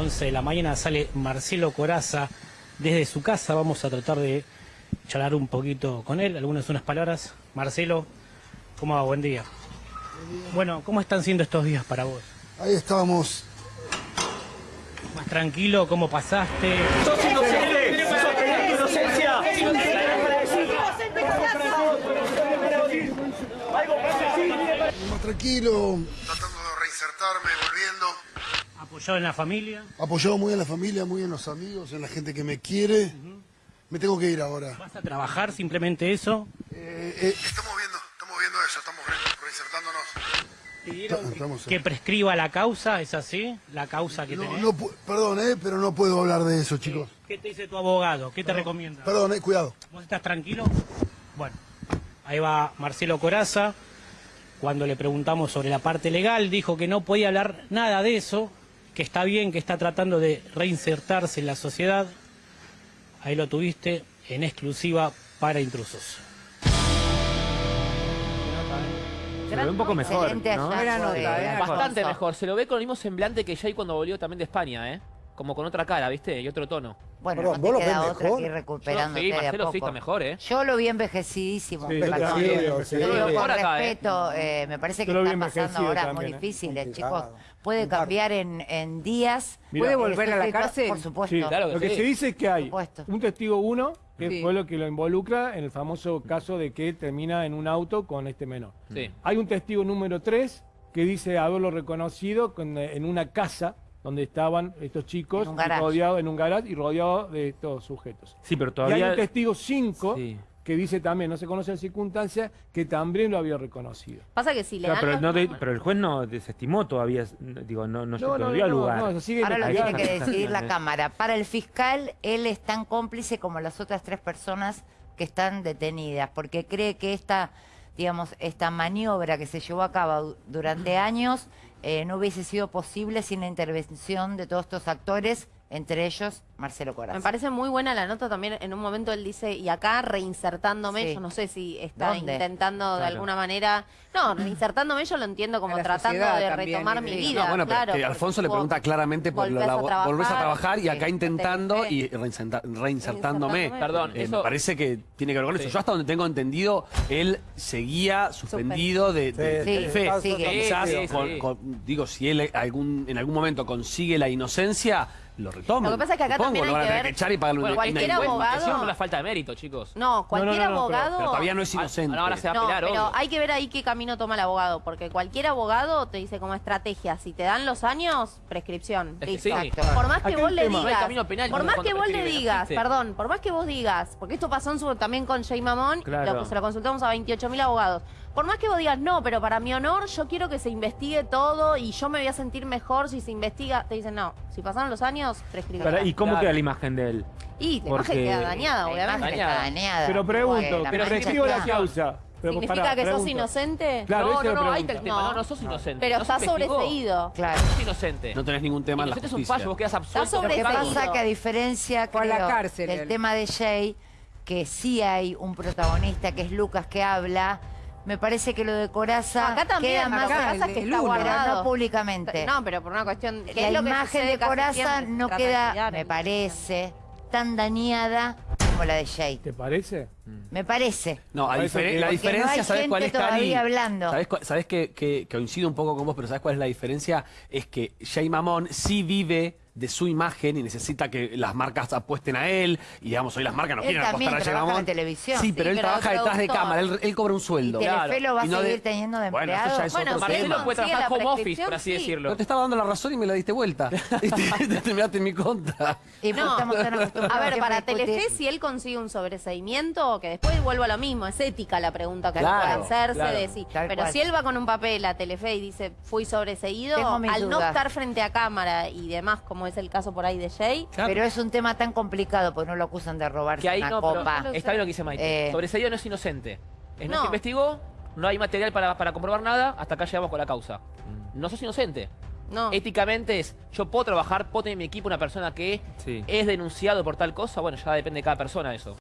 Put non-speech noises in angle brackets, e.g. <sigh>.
11 de la mañana sale Marcelo Coraza desde su casa. Vamos a tratar de charlar un poquito con él, algunas unas palabras. Marcelo, ¿cómo va? Buen día. Bueno, ¿cómo están siendo estos días para vos? Ahí estábamos. ¿Más tranquilo? ¿Cómo pasaste? ¡Sos inocente! ¡Sos inocencia! Más tranquilo, tratando de reinsertarme, volviendo. ¿Apoyado en la familia? Apoyado muy en la familia, muy en los amigos, en la gente que me quiere. Me tengo que ir ahora. ¿Vas a trabajar simplemente eso? Eh, eh, estamos viendo, estamos viendo eso, estamos re- reinsertándonos. ¿Pidieron Estamos- que prescriba la causa? ¿Es así? ¿La causa que No, tenés? no perdón, eh, pero no puedo hablar de eso, chicos. ¿Qué te dice tu abogado? ¿Qué te recomienda? Perdón, eh, cuidado. ¿Vos estás tranquilo? Bueno, ahí va Marcelo Coraza. Cuando le preguntamos sobre la parte legal, dijo que no podía hablar nada de eso, que está bien, que está tratando de reinsertarse en la sociedad. Ahí lo tuviste en exclusiva para intrusos. Se lo ve un poco mejor, Bastante mejor. Se lo ve con el mismo semblante que Jay cuando volvió también de España, ¿eh? Como con otra cara, ¿viste? Y otro tono. Bueno, Perdón, no ¿vos lo te queda otra mejor? que ir Yo, recuperándote sí, de a Marcelo sí poco. está mejor, ¿eh? Yo lo vi envejecidísimo. Sí, perdón. yo también, Te sí, lo sí, digo con acá, ¿eh? respeto, eh, me parece que está pasando horas muy también, ¿eh? difíciles, chicos. Puede cambiar en, en días. Mira. ¿Puede volver a la cárcel? Por supuesto. Sí, Claro que lo que sí. se dice es que hay un testigo uno, que Sí. fue lo que lo involucra en el famoso caso de que termina en un auto con este menor. Sí. Hay un testigo número tres que dice haberlo reconocido con- en una casa donde estaban estos chicos En un garage. rodeados en un garage y rodeados de estos sujetos. Sí, pero Y hay todavía... un testigo 5 Sí. que dice también, no se conoce la circunstancia, que también lo había reconocido. Pasa que si O le sea, dan pero, los no de- números- pero el juez no desestimó todavía, digo, no, no, No, no, no, dio no, lugar. no, se sigue Ahora lo tiene que decidir la Cámara. Para el fiscal, él es tan cómplice como las otras tres personas que están detenidas, porque cree que esta, digamos, esta maniobra que se llevó a cabo du- durante años eh, no hubiese sido posible sin la intervención de todos estos actores, entre ellos Marcelo Corazza. Me parece muy buena la nota también. En un momento él dice, y acá reinsertándome, Sí. yo no sé si está ¿Dónde? intentando de alguna manera. No, reinsertándome yo lo entiendo como tratando de retomar mi vida. No, bueno, pero claro, Alfonso le pregunta claramente por volvés la, a volvés a trabajar y acá intentando y reinsertándome. Perdón, Eh, eso... Me parece que tiene que ver con eso. Sí. Yo hasta donde tengo entendido, él seguía suspendido de, de Sí, sigue. Quizás, Sí, sí, con- sí. con- digo, si él algún, en algún momento consigue la inocencia, lo retoma. Lo que pasa es que acá también hay lo van a que tener ver- que echar y pagarle Bueno, una, cualquier abogado- no es una falta de mérito, chicos. No, cualquier no, no, pero- abogado. Pero todavía no es inocente. Ahora se va a No, pelear, pero obvio. hay que ver ahí qué camino toma el abogado, porque cualquier abogado te dice como estrategia, si te dan los años, prescripción. Es que listo. sí. Por más que Acá vos el le tema- digas, No hay camino penal por más cuando que vos le prescribe, digas, existe. perdón, por más que vos digas, porque esto pasó en su, también con Jay Mamón, Claro. lo, se lo consultamos a 28.000 abogados. Por más que vos digas, no, pero para mi honor yo quiero que se investigue todo y yo me voy a sentir mejor si se investiga, te dicen, no, si pasaron los años, prescribe. Para- ¿Y cómo Claro. queda la imagen de él? Y la Porque- imagen queda dañada, obviamente. imagen está Dañada. dañada. Pero pregunto, pero recibo la causa. Pero ¿Significa pará, que sos pregunto. inocente? Claro, no, no, no, ahí está el tema. No, No. no sos inocente. Pero no se está investigó. sobreseído. Claro. Sos inocente. No tenés ningún tema en la Inocente es un justicia. fallo, vos quedás absuelto. Está Lo que pasa que a diferencia a la creo, cárcel del él. tema de Jay, que sí hay un protagonista que es Lucas que habla, me parece que lo de Coraza Acá también, queda más el que está guardado. no públicamente. No, pero por una cuestión... que la es lo que imagen de Coraza no queda, me parece, tan dañada como la de Jay. ¿Te parece? Me parece. No, a diferen- la no diferencia, hay ¿sabes cuál es, Cari? todavía hablando. ¿Sabes, sabes que, que- que coincido un poco con vos, pero ¿sabes cuál es la diferencia? Es que Jay Mamón sí vive de su imagen y necesita que las marcas apuesten a él. Y digamos, hoy las marcas no Él quieren apostar a Mamón. en televisión. Sí, pero Sí, él pero trabaja detrás de cámara, él, él cobra un sueldo. Telefe Claro. lo va a Y no seguir de- teniendo de Bueno, eso empleado. ya es Bueno, otro Marcelo tema. Puede trabajar la home office, por así sí. decirlo. No te estaba dando la razón y me la diste vuelta. y <laughs> <laughs> te, te terminaste en mi contra. Y pues No. tan A ver, para. Telefe, si él consigue un sobreseimiento, que después vuelvo a lo mismo, es ética la pregunta que Claro, puede hacerse claro. de sí. Pero cual. si él va con un papel a Telefe y dice, fui sobreseído, al no estar frente a cámara y demás, como es el caso por ahí de Jay, Pero es un tema tan complicado porque no lo acusan de robarse Que ahí una no, copa. pero está bien lo que dice Maite. Eh. Sobreseído no es inocente. Es no, No. se investigó, no hay material para, para comprobar nada, hasta acá llegamos con la causa. No sos inocente. no. Éticamente es, yo puedo trabajar, puedo tener en mi equipo una persona que Sí. es denunciado por tal cosa, bueno, ya depende de cada persona eso.